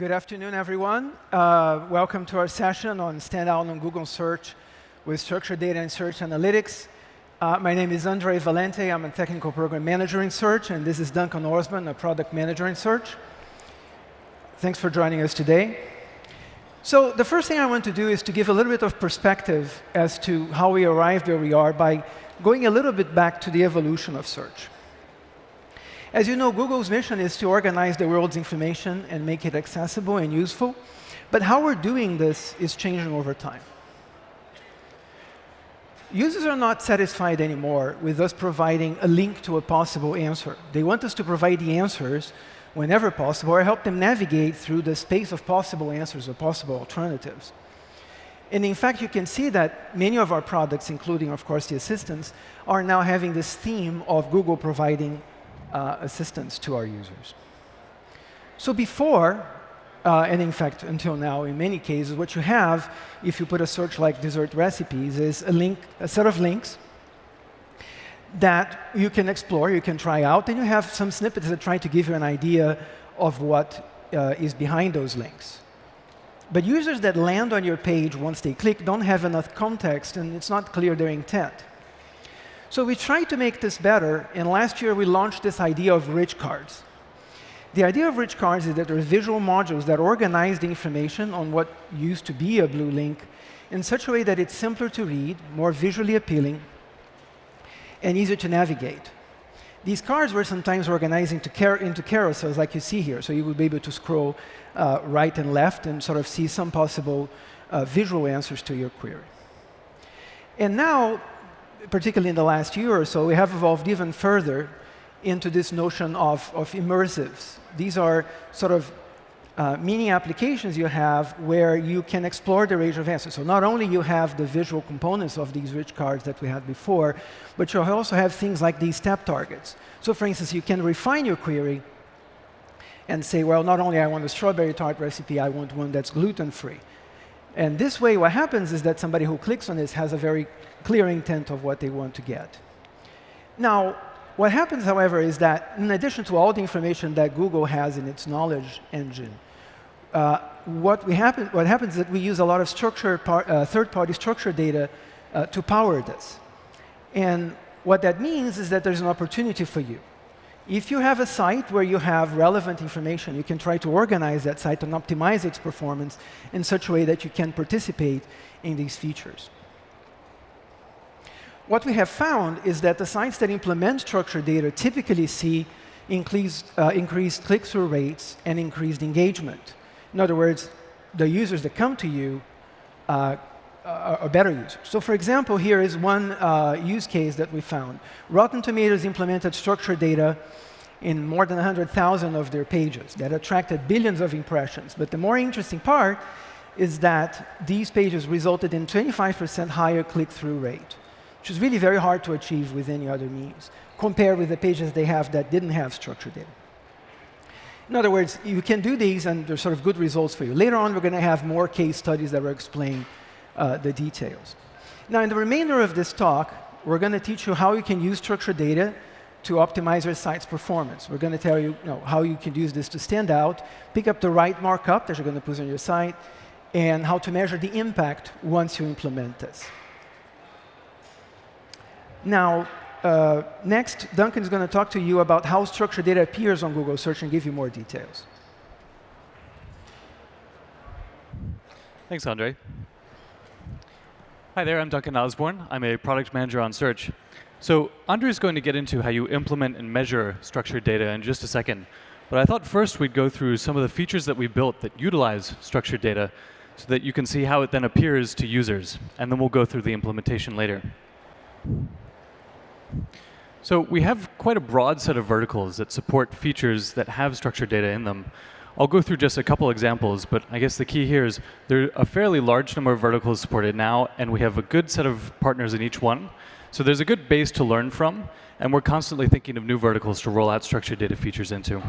Good afternoon, everyone. Uh, welcome to our session on Standout on Google Search with Structured Data and Search Analytics. Uh, my name is Andre Valente. I'm a technical program manager in Search, and this is Duncan Osborne, a product manager in Search. Thanks for joining us today. So the first thing I want to do is to give a little bit of perspective as to how we arrived where we are by going a little bit back to the evolution of search. As you know, Google's mission is to organize the world's information and make it accessible and useful. But how we're doing this is changing over time. Users are not satisfied anymore with us providing a link to a possible answer. They want us to provide the answers whenever possible or help them navigate through the space of possible answers or possible alternatives. And in fact, you can see that many of our products, including, of course, the assistants, are now having this theme of Google providing uh, assistance to our users. So before, uh, and in fact, until now, in many cases, what you have, if you put a search like dessert recipes, is a link, a set of links that you can explore, you can try out, and you have some snippets that try to give you an idea of what uh, is behind those links. But users that land on your page once they click don't have enough context, and it's not clear their intent. So we tried to make this better, and last year we launched this idea of rich cards. The idea of rich cards is that there are visual modules that organize the information on what used to be a blue link in such a way that it's simpler to read, more visually appealing, and easier to navigate. These cards were sometimes organized into, into carousels like you see here, so you would be able to scroll uh, right and left and sort of see some possible uh, visual answers to your query. And now particularly in the last year or so, we have evolved even further into this notion of, of immersives. These are sort of uh, mini applications you have where you can explore the range of answers. So not only you have the visual components of these rich cards that we had before, but you also have things like these step targets. So for instance, you can refine your query and say, well, not only I want a strawberry tart recipe, I want one that's gluten-free. And this way, what happens is that somebody who clicks on this has a very clear intent of what they want to get. Now, what happens, however, is that in addition to all the information that Google has in its knowledge engine, uh, what, we happen, what, happens is that we use a lot of uh, third-party structured data uh, to power this. And what that means is that there's an opportunity for you. If you have a site where you have relevant information, you can try to organize that site and optimize its performance in such a way that you can participate in these features. What we have found is that the sites that implement structured data typically see increased, uh, increased click-through rates and increased engagement. In other words, the users that come to you uh, are better users. So for example, here is one uh, use case that we found. Rotten Tomatoes implemented structured data in more than 100,000 of their pages that attracted billions of impressions. But the more interesting part is that these pages resulted in 25% higher click-through rate, which is really very hard to achieve with any other means, compared with the pages they have that didn't have structured data. In other words, you can do these, and there's sort of good results for you. Later on, we're going to have more case studies that will explain uh, the details. Now, in the remainder of this talk, we're going to teach you how you can use structured data to optimize your site's performance. We're going to tell you, you know, how you can use this to stand out, pick up the right markup that you're going to put on your site, and how to measure the impact once you implement this. Now, uh, next, Duncan is going to talk to you about how structured data appears on Google Search and give you more details. Thanks, Andre. Hi there, I'm Duncan Osborne. I'm a product manager on Search. So Andre is going to get into how you implement and measure structured data in just a second. But I thought first we'd go through some of the features that we built that utilize structured data so that you can see how it then appears to users. And then we'll go through the implementation later. So we have quite a broad set of verticals that support features that have structured data in them. I'll go through just a couple examples, but I guess the key here is there are a fairly large number of verticals supported now, and we have a good set of partners in each one. So there's a good base to learn from, and we're constantly thinking of new verticals to roll out structured data features into.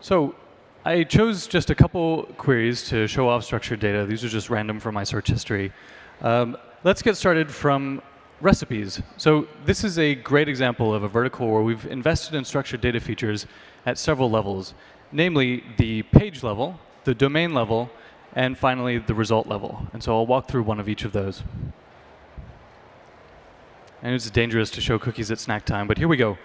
So I chose just a couple queries to show off structured data. These are just random from my search history. Um, let's get started from recipes. So this is a great example of a vertical where we've invested in structured data features at several levels. namely the page level, the domain level, and finally the result level. And so I'll walk through one of each of those. And it's dangerous to show cookies at snack time, but here we go.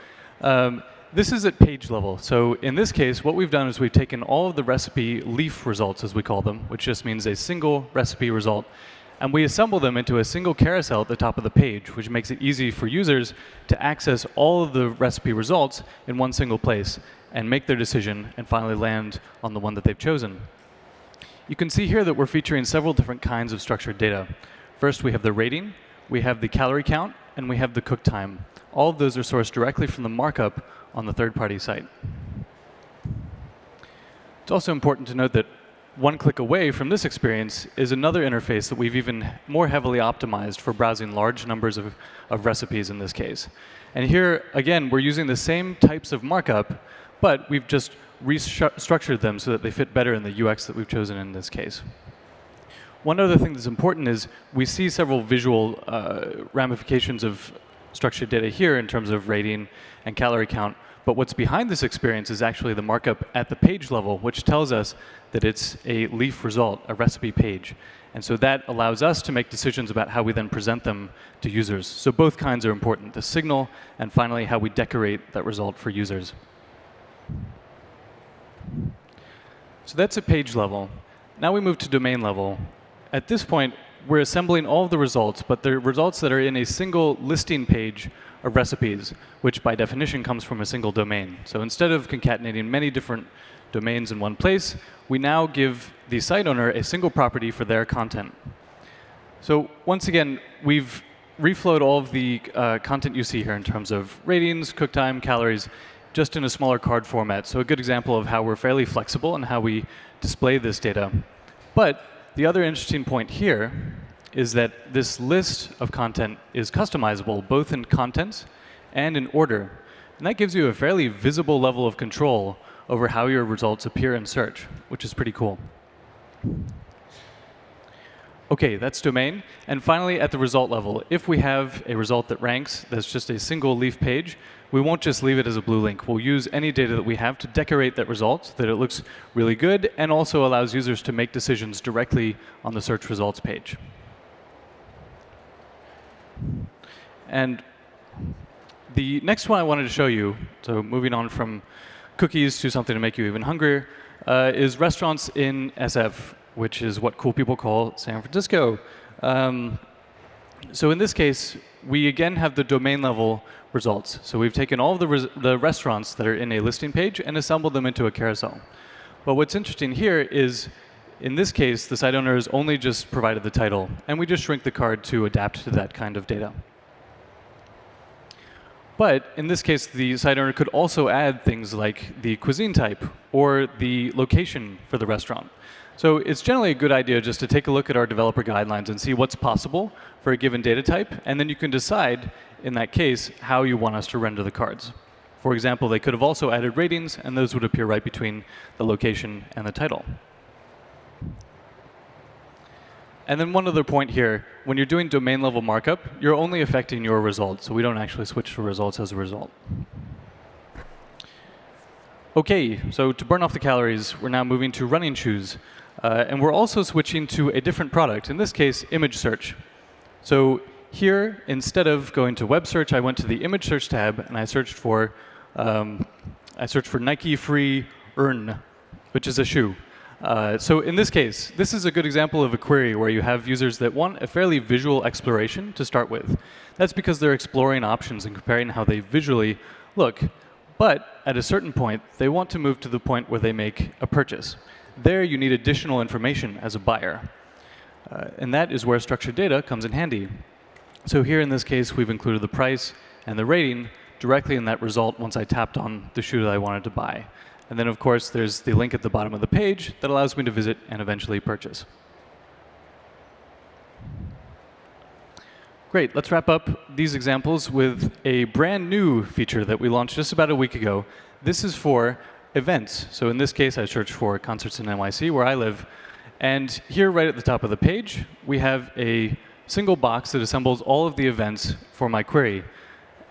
Um, this is at page level. So in this case, what we've done is we've taken all of the recipe leaf results, as we call them, which just means a single recipe result, and we assemble them into a single carousel at the top of the page, which makes it easy for users to access all of the recipe results in one single place and make their decision and finally land on the one that they've chosen. You can see here that we're featuring several different kinds of structured data. First, we have the rating, we have the calorie count, and we have the cook time. All of those are sourced directly from the markup on the third-party site. It's also important to note that one click away from this experience is another interface that we've even more heavily optimized for browsing large numbers of, of recipes in this case. And here, again, we're using the same types of markup, but we've just restructured them so that they fit better in the UX that we've chosen in this case. One other thing that's important is we see several visual uh, ramifications of structured data here in terms of rating and calorie count. But what's behind this experience is actually the markup at the page level, which tells us that it's a leaf result, a recipe page. And so that allows us to make decisions about how we then present them to users. So both kinds are important, the signal and finally how we decorate that result for users. So that's at page level. Now we move to domain level. At this point, we're assembling all of the results, but they're results that are in a single listing page of recipes, which by definition comes from a single domain. So instead of concatenating many different domains in one place, we now give the site owner a single property for their content. So once again, we've reflowed all of the uh, content you see here in terms of ratings, cook time, calories, just in a smaller card format. So a good example of how we're fairly flexible and how we display this data. But the other interesting point here is that this list of content is customizable both in content and in order. And that gives you a fairly visible level of control over how your results appear in search, which is pretty cool. OK, that's domain. And finally, at the result level, if we have a result that ranks that's just a single leaf page, we won't just leave it as a blue link. We'll use any data that we have to decorate that result so that it looks really good and also allows users to make decisions directly on the search results page. And the next one I wanted to show you, so moving on from cookies to something to make you even hungrier, uh, is restaurants in SF which is what cool people call San Francisco. Um, so in this case, we again have the domain level results. So we've taken all of the, res the restaurants that are in a listing page and assembled them into a carousel. But what's interesting here is, in this case, the site owner has only just provided the title, and we just shrink the card to adapt to that kind of data. But in this case, the site owner could also add things like the cuisine type or the location for the restaurant. So it's generally a good idea just to take a look at our developer guidelines and see what's possible for a given data type, and then you can decide, in that case, how you want us to render the cards. For example, they could have also added ratings, and those would appear right between the location and the title. And then one other point here, when you're doing domain level markup, you're only affecting your results, so we don't actually switch to results as a result. OK, so to burn off the calories, we're now moving to running shoes. Uh, and we're also switching to a different product, in this case, image search. So here, instead of going to web search, I went to the image search tab, and I searched for, um, I searched for Nike Free RN, which is a shoe. Uh, so in this case, this is a good example of a query where you have users that want a fairly visual exploration to start with. That's because they're exploring options and comparing how they visually look. But at a certain point, they want to move to the point where they make a purchase. There, you need additional information as a buyer. Uh, and that is where structured data comes in handy. So here in this case, we've included the price and the rating directly in that result once I tapped on the shoe that I wanted to buy. And then, of course, there's the link at the bottom of the page that allows me to visit and eventually purchase. Great. Let's wrap up these examples with a brand new feature that we launched just about a week ago. This is for events. So in this case, I searched for concerts in NYC, where I live. And here, right at the top of the page, we have a single box that assembles all of the events for my query.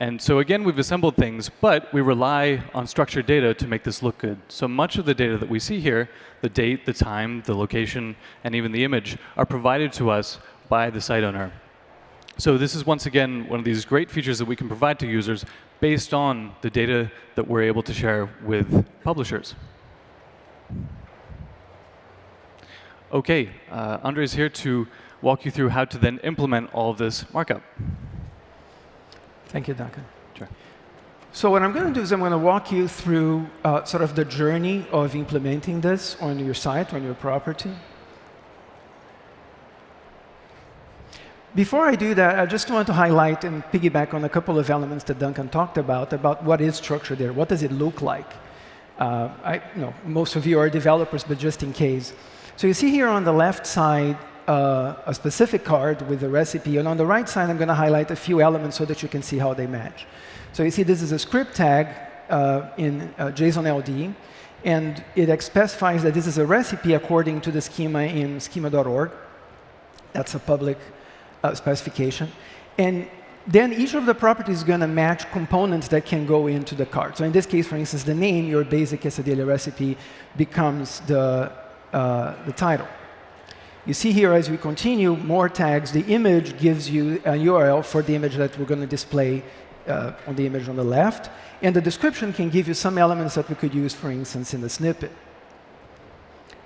And so again, we've assembled things, but we rely on structured data to make this look good. So much of the data that we see here, the date, the time, the location, and even the image, are provided to us by the site owner. So this is, once again, one of these great features that we can provide to users based on the data that we're able to share with publishers. OK, uh, Andre is here to walk you through how to then implement all this markup. Thank you, Duncan. Sure. So what I'm going to do is I'm going to walk you through uh, sort of the journey of implementing this on your site, on your property. Before I do that, I just want to highlight and piggyback on a couple of elements that Duncan talked about, about what is structured there, what does it look like. Uh, I, you know, most of you are developers, but just in case. So you see here on the left side uh, a specific card with a recipe, and on the right side I'm going to highlight a few elements so that you can see how they match. So you see this is a script tag uh, in uh, JSON LD, and it specifies that this is a recipe according to the schema in schema.org. That's a public uh, specification. And then each of the properties is going to match components that can go into the card. So in this case, for instance, the name, your basic quesadilla recipe, becomes the, uh, the title. You see here, as we continue, more tags. The image gives you a URL for the image that we're going to display uh, on the image on the left. And the description can give you some elements that we could use, for instance, in the snippet.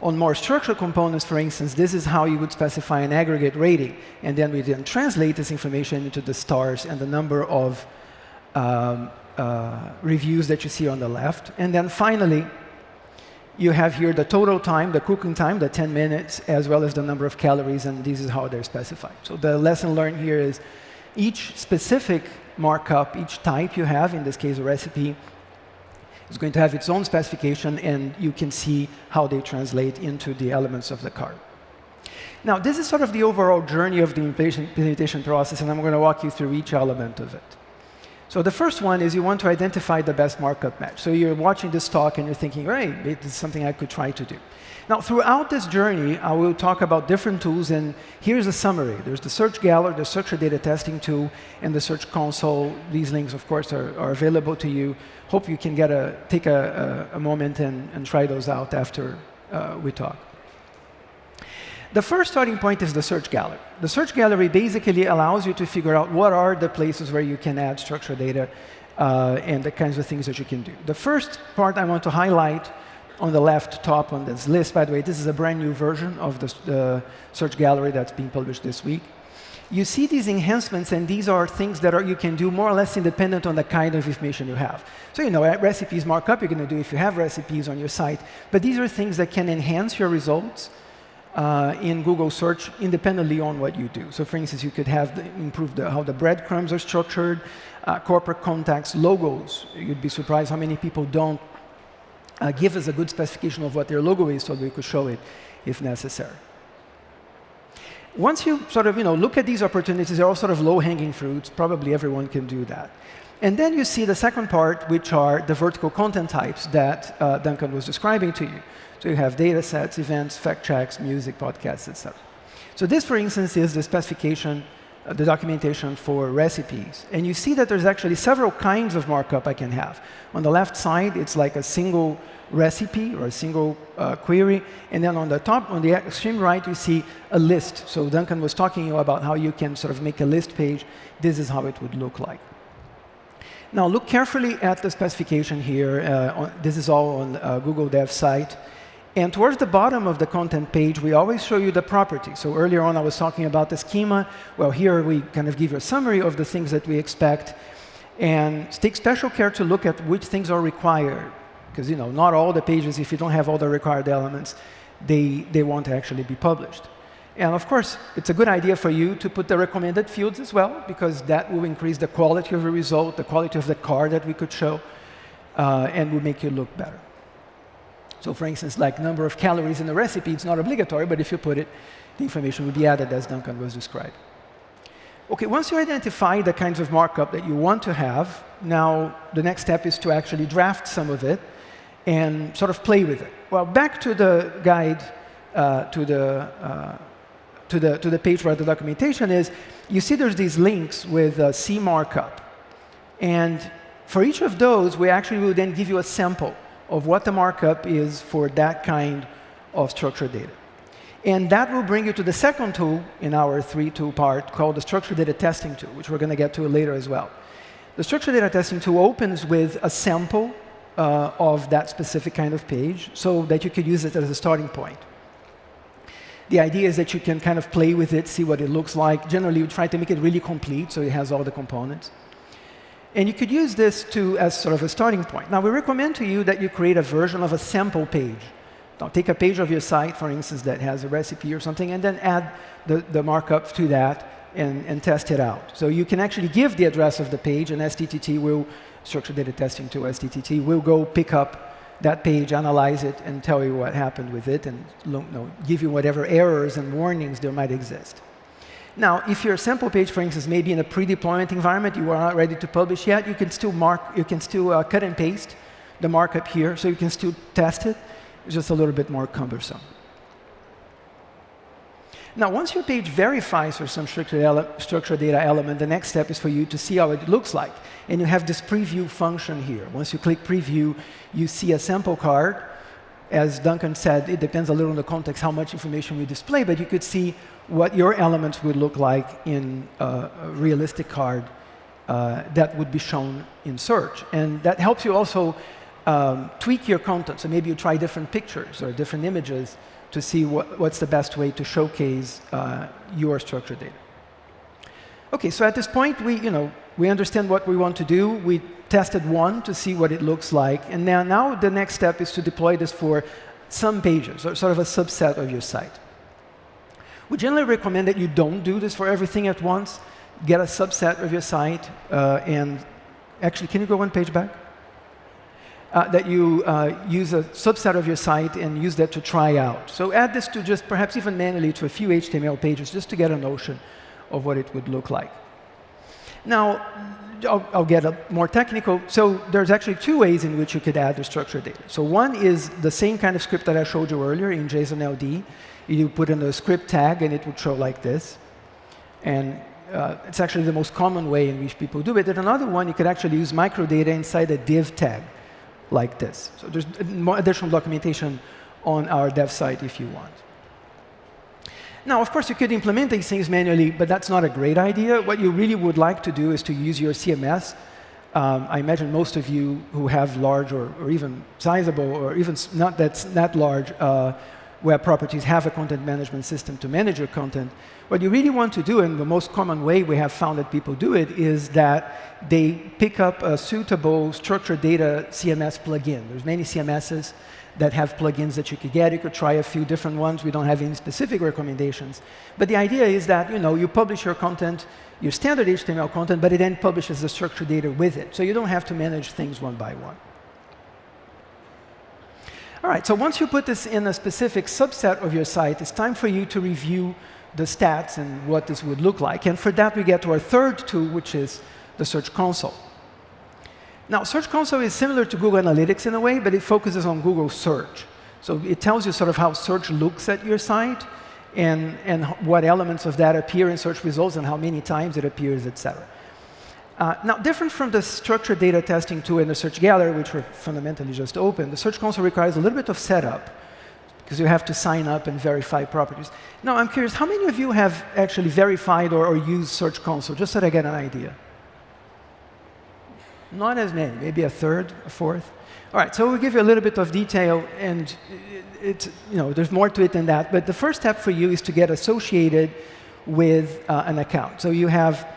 On more structural components, for instance, this is how you would specify an aggregate rating. And then we then translate this information into the stars and the number of um, uh, reviews that you see on the left. And then finally, you have here the total time, the cooking time, the 10 minutes, as well as the number of calories, and this is how they're specified. So the lesson learned here is each specific markup, each type you have, in this case a recipe, is going to have its own specification, and you can see how they translate into the elements of the card. Now, this is sort of the overall journey of the implementation process, and I'm going to walk you through each element of it. So the first one is you want to identify the best markup match. So you're watching this talk and you're thinking, right, this is something I could try to do. Now, throughout this journey, I will talk about different tools, and here's a summary. There's the Search Gallery, the Structured Data Testing tool, and the Search Console. These links, of course, are, are available to you. Hope you can get a, take a, a, a moment and, and, try those out after uh, we talk. The first starting point is the Search Gallery. The Search Gallery basically allows you to figure out what are the places where you can add structured data uh, and the kinds of things that you can do. The first part I want to highlight on the left top on this list, by the way, this is a brand new version of the, search gallery that's being published this week. You see these enhancements, and these are things that are, you can do more or less independent on the kind of information you have. So you know, recipes markup you're going to do if you have recipes on your site. But these are things that can enhance your results uh, in Google search independently on what you do. So for instance, you could have the, the, how the breadcrumbs are structured, uh, corporate contacts, logos. You'd be surprised how many people don't uh, give us a good specification of what their logo is so we could show it if necessary. Once you sort of you know, look at these opportunities, they're all sort of low-hanging fruits. Probably everyone can do that. And then you see the second part, which are the vertical content types that uh, Duncan was describing to you. So you have data sets, events, fact checks, music, podcasts, etc. So this, for instance, is the specification uh, the documentation for recipes. And you see that there's actually several kinds of markup I can have. On the left side, it's like a single recipe or a single uh, query. And then on the top, on the extreme right, you see a list. So Duncan was talking you about how you can sort of make a list page. This is how it would look like. Now look carefully at the specification here. Uh, on, this is all on uh, Google Dev site. And towards the bottom of the content page, we always show you the property. So earlier on, I was talking about the schema. Well, here we kind of give you a summary of the things that we expect. And take special care to look at which things are required. Because you know, not all the pages, if you don't have all the required elements, they, they won't actually be published. And of course, it's a good idea for you to put the recommended fields as well, because that will increase the quality of the result, the quality of the card that we could show, uh, and will make you look better. So for instance, like number of calories in the recipe, it's not obligatory, but if you put it, the information will be added as Duncan was described. OK, once you identify the kinds of markup that you want to have, now the next step is to actually draft some of it and sort of play with it. Well, back to the guide, uh, to, the, uh, to, the, to the page where the documentation is, you see there's these links with uh, C markup. And for each of those, we actually will then give you a sample of what the markup is for that kind of structured data. And that will bring you to the second tool in our three-tool part called the structured data testing tool, which we're going to get to later as well. The structured data testing tool opens with a sample uh, of that specific kind of page so that you could use it as a starting point. The idea is that you can kind of play with it, see what it looks like. Generally, we try to make it really complete so it has all the components. And you could use this to, as sort of a starting point. Now, we recommend to you that you create a version of a sample page. Now, take a page of your site, for instance, that has a recipe or something, and then add the, the markup to that and, and test it out. So you can actually give the address of the page, and SDTT will, structured data testing to SDTT, will go pick up that page, analyze it, and tell you what happened with it, and you know, give you whatever errors and warnings there might exist. Now, if your sample page, for instance, may be in a pre-deployment environment, you are not ready to publish yet, you can still mark, you can still uh, cut and paste the markup here, so you can still test it. It's just a little bit more cumbersome. Now, once your page verifies for some structured, structured data element, the next step is for you to see how it looks like. And you have this preview function here. Once you click preview, you see a sample card. As Duncan said, it depends a little on the context how much information we display, but you could see what your elements would look like in a realistic card uh, that would be shown in search. And that helps you also um, tweak your content. So maybe you try different pictures or different images to see what, what's the best way to showcase uh, your structured data. OK, so at this point, we, you know, we understand what we want to do. We tested one to see what it looks like. And now, now the next step is to deploy this for some pages, or sort of a subset of your site. We generally recommend that you don't do this for everything at once. Get a subset of your site. Uh, and actually, can you go one page back? uh, that you uh, use a subset of your site and use that to try out. So add this to just perhaps even manually to a few HTML pages just to get a notion of what it would look like. Now, I'll, I'll get a more technical. So there's actually two ways in which you could add the structured data. So one is the same kind of script that I showed you earlier in JSON-LD. You put in a script tag, and it would show like this. And uh, it's actually the most common way in which people do it. And another one, you could actually use microdata inside a div tag like this. So there's more additional documentation on our dev site if you want. Now, of course, you could implement these things manually, but that's not a great idea. What you really would like to do is to use your CMS. Um, I imagine most of you who have large or, or even sizable or even not that, that large uh, web properties have a content management system to manage your content. What you really want to do, and the most common way we have found that people do it, is that they pick up a suitable structured data CMS plugin. There's many CMSs that have plugins that you could get. You could try a few different ones. We don't have any specific recommendations. But the idea is that you know you publish your content, your standard HTML content, but it then publishes the structured data with it. So you don't have to manage things one by one. All right, so once you put this in a specific subset of your site, it's time for you to review the stats and what this would look like. And for that, we get to our third tool, which is the Search Console. Now, Search Console is similar to Google Analytics in a way, but it focuses on Google search. So it tells you sort of how search looks at your site and, and what elements of that appear in search results and how many times it appears, et cetera. Uh, now, different from the structured data testing tool and the Search Gallery, which were fundamentally just open, the Search Console requires a little bit of setup because you have to sign up and verify properties. Now, I'm curious, how many of you have actually verified or, or used Search Console, just so that I get an idea? Not as many, maybe a third, a fourth. All right, so we'll give you a little bit of detail, and it's, you know, there's more to it than that. But the first step for you is to get associated with uh, an account. So you have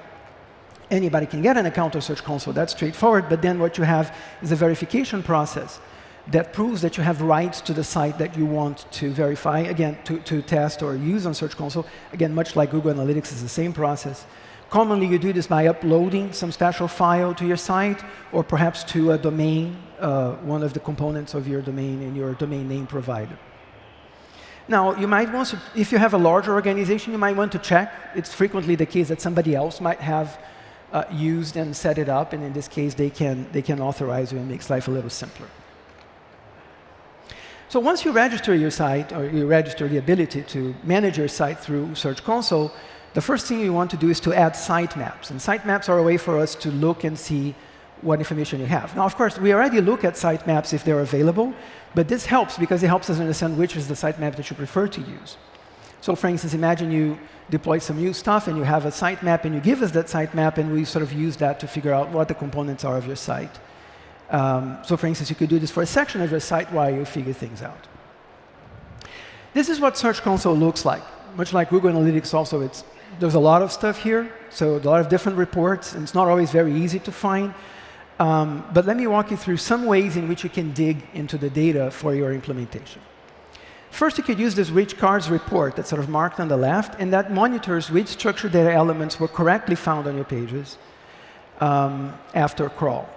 anybody can get an account of Search Console. That's straightforward. But then what you have is a verification process that proves that you have rights to the site that you want to verify, again, to, to test or use on Search Console. Again, much like Google Analytics is the same process. Commonly, you do this by uploading some special file to your site, or perhaps to a domain, uh, one of the components of your domain in your domain name provider. Now, you might want to, if you have a larger organization, you might want to check. It's frequently the case that somebody else might have uh, used and set it up, and in this case, they can, they can authorize you and makes life a little simpler. So once you register your site, or you register the ability to manage your site through Search Console, the first thing you want to do is to add sitemaps. And sitemaps are a way for us to look and see what information you have. Now, of course, we already look at sitemaps if they're available, but this helps because it helps us understand which is the sitemap that you prefer to use. So for instance, imagine you deploy some new stuff and you have a sitemap and you give us that sitemap and we sort of use that to figure out what the components are of your site. Um, so for instance, you could do this for a section of your site while you figure things out. This is what Search Console looks like. Much like Google Analytics also, it's, there's a lot of stuff here, so a lot of different reports, and it's not always very easy to find. Um, but let me walk you through some ways in which you can dig into the data for your implementation. First, you could use this rich cards report that's sort of marked on the left, and that monitors which structured data elements were correctly found on your pages um, after crawl.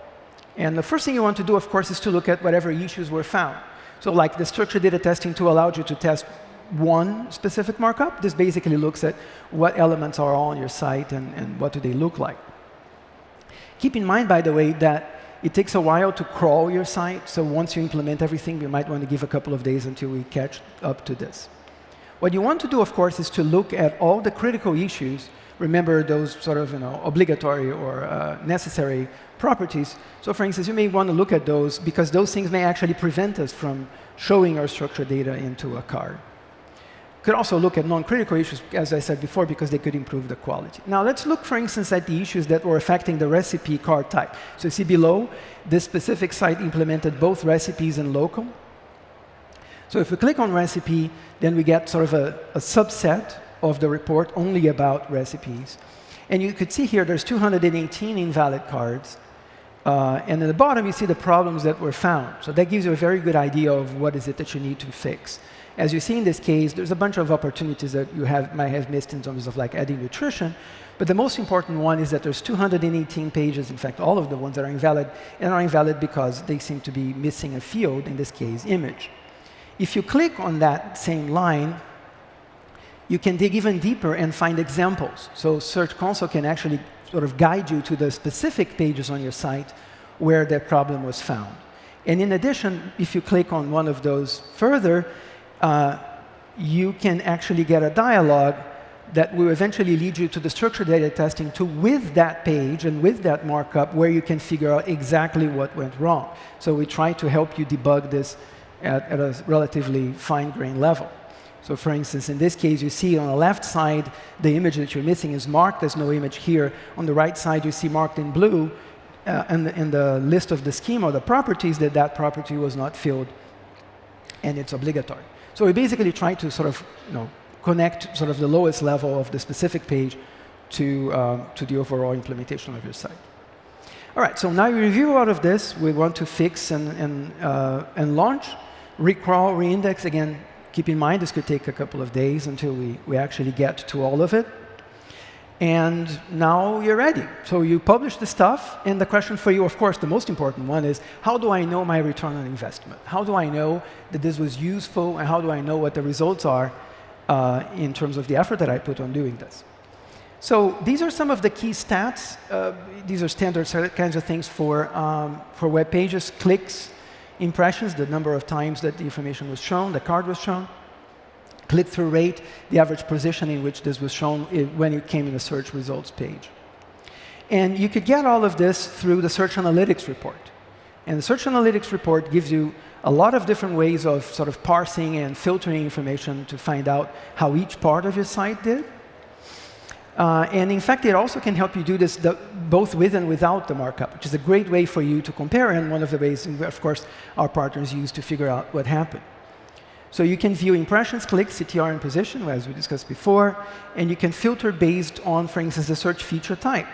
And the first thing you want to do, of course, is to look at whatever issues were found. So like the structured data testing tool allowed you to test one specific markup. This basically looks at what elements are on your site and, and what do they look like. Keep in mind, by the way, that it takes a while to crawl your site. So once you implement everything, you might want to give a couple of days until we catch up to this. What you want to do, of course, is to look at all the critical issues. Remember those sort of you know, obligatory or uh, necessary properties. So for instance, you may want to look at those because those things may actually prevent us from showing our structured data into a card could also look at non-critical issues, as I said before, because they could improve the quality. Now let's look, for instance, at the issues that were affecting the recipe card type. So you see below, this specific site implemented both recipes and local. So if we click on recipe, then we get sort of a, a subset of the report only about recipes. And you could see here there's 218 invalid cards. Uh, and at the bottom, you see the problems that were found. So that gives you a very good idea of what is it that you need to fix. As you see in this case, there's a bunch of opportunities that you have, might have missed in terms of like adding nutrition. But the most important one is that there's 218 pages, in fact, all of the ones that are invalid, and are invalid because they seem to be missing a field, in this case, image. If you click on that same line, you can dig even deeper and find examples. So Search Console can actually sort of guide you to the specific pages on your site where that problem was found. And in addition, if you click on one of those further, uh, you can actually get a dialog that will eventually lead you to the structured data testing to with that page and with that markup where you can figure out exactly what went wrong. So we try to help you debug this at, at a relatively fine-grained level. So for instance, in this case, you see on the left side, the image that you're missing is marked. There's no image here. On the right side, you see marked in blue uh, in, the, the list of the schema the properties that that property was not filled, and it's obligatory. So we basically try to sort of you know, connect sort of the lowest level of the specific page to, um, to the overall implementation of your site. All right, so now we review out of this. We want to fix and, and, uh, and launch. Recrawl, reindex, again, keep in mind this could take a couple of days until we, we actually get to all of it. And now you're ready. So you publish the stuff, and the question for you, of course, the most important one is, how do I know my return on investment? How do I know that this was useful, and how do I know what the results are uh, in terms of the effort that I put on doing this? So these are some of the key stats. Uh, these are standard kinds of things for, um, for web pages, clicks, impressions, the number of times that the information was shown, the card was shown click-through rate, the average position in which this was shown when it came in the search results page. And you could get all of this through the Search Analytics report. And the Search Analytics report gives you a lot of different ways of sort of parsing and filtering information to find out how each part of your site did. Uh, and in fact, it also can help you do this the, both with and without the markup, which is a great way for you to compare, and one of the ways, of course, our partners use to figure out what happened. So you can view impressions, clicks, CTR, and position, as we discussed before, and you can filter based on, for instance, the search feature type.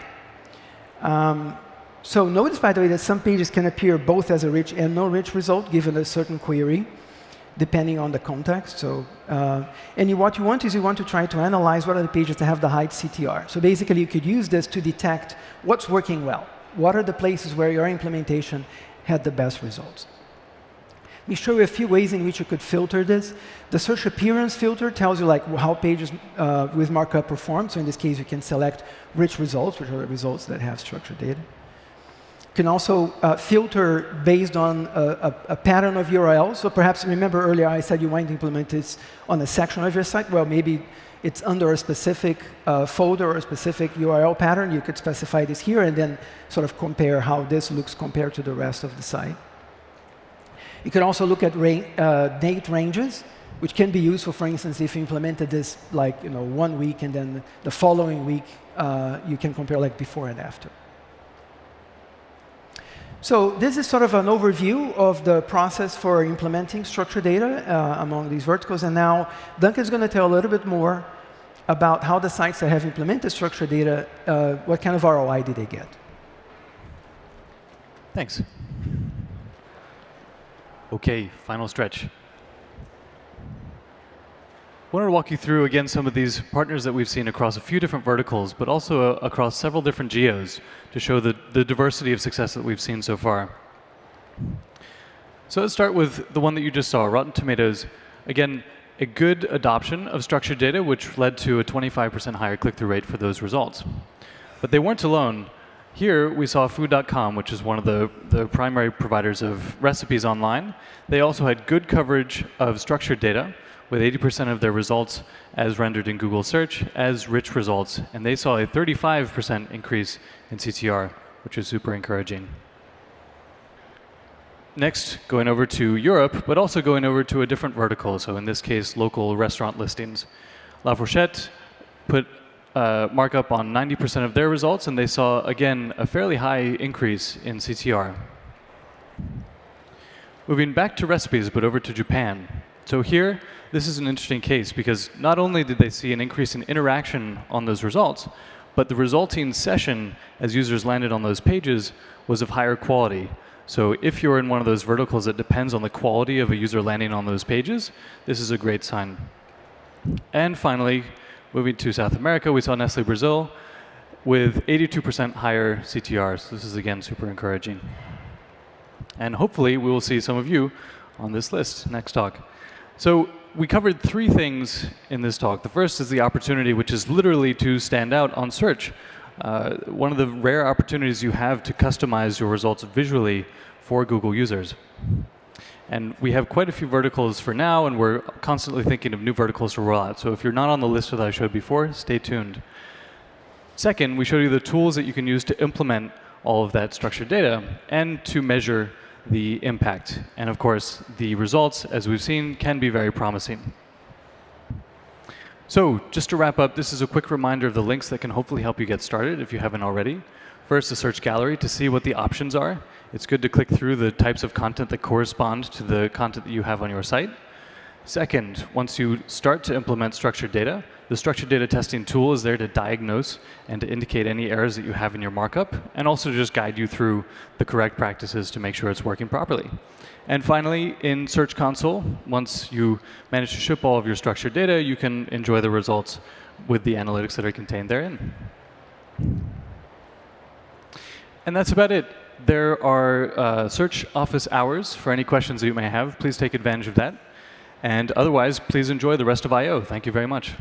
Um, so notice, by the way, that some pages can appear both as a rich and no rich result, given a certain query, depending on the context. So, uh, and you, what you want is you want to try to analyze what are the pages that have the high CTR. So basically, you could use this to detect what's working well. What are the places where your implementation had the best results? Me show you a few ways in which you could filter this. The search appearance filter tells you like how pages uh, with markup perform. So in this case, you can select rich results, which are the results that have structured data. You can also uh, filter based on a, a, a, pattern of URLs. So perhaps remember earlier I said you might implement this on a section of your site. Well, maybe it's under a specific uh, folder or a specific URL pattern. You could specify this here and then sort of compare how this looks compared to the rest of the site. You can also look at ra uh, date ranges, which can be useful, for instance, if you implemented this like you know one week and then the following week uh, you can compare like before and after. So this is sort of an overview of the process for implementing structured data uh, among these verticals. And now Duncan's going to tell a little bit more about how the sites that have implemented structured data, uh, what kind of ROI did they get. Thanks. OK, final stretch. I wanted to walk you through, again, some of these partners that we've seen across a few different verticals, but also uh, across several different geos to show the, the diversity of success that we've seen so far. So let's start with the one that you just saw, Rotten Tomatoes. Again, a good adoption of structured data, which led to a 25% higher click-through rate for those results. But they weren't alone. Here, we saw Food.com, which is one of the, the primary providers of recipes online. They also had good coverage of structured data, with 80% of their results as rendered in Google Search as rich results. And they saw a 35% increase in CTR, which is super encouraging. Next, going over to Europe, but also going over to a different vertical. So in this case, local restaurant listings. La Fourchette put uh, markup on 90% of their results, and they saw, again, a fairly high increase in CTR. Moving back to recipes, but over to Japan. So here, this is an interesting case because not only did they see an increase in interaction on those results, but the resulting session as users landed on those pages was of higher quality. So if you're in one of those verticals that depends on the quality of a user landing on those pages, this is a great sign. And finally, moving to South America, we saw Nestle Brazil with 82% higher CTRs. This is, again, super encouraging. And hopefully, we will see some of you on this list next talk. So we covered three things in this talk. The first is the opportunity, which is literally to stand out on search. Uh, one of the rare opportunities you have to customize your results visually for Google users. And we have quite a few verticals for now, and we're constantly thinking of new verticals to roll out. So if you're not on the list that I showed before, stay tuned. Second, we showed you the tools that you can use to implement all of that structured data and to measure the impact. And of course, the results, as we've seen, can be very promising. So just to wrap up, this is a quick reminder of the links that can hopefully help you get started if you haven't already. First, the search gallery to see what the options are. It's good to click through the types of content that correspond to the content that you have on your site. Second, once you start to implement structured data, the structured data testing tool is there to diagnose and to indicate any errors that you have in your markup, and also to just guide you through the correct practices to make sure it's working properly. And finally, in Search Console, once you manage to ship all of your structured data, you can enjoy the results with the analytics that are contained therein. And that's about it. There are uh, search office hours for any questions that you may have. Please take advantage of that. And otherwise, please enjoy the rest of I.O. Thank you very much.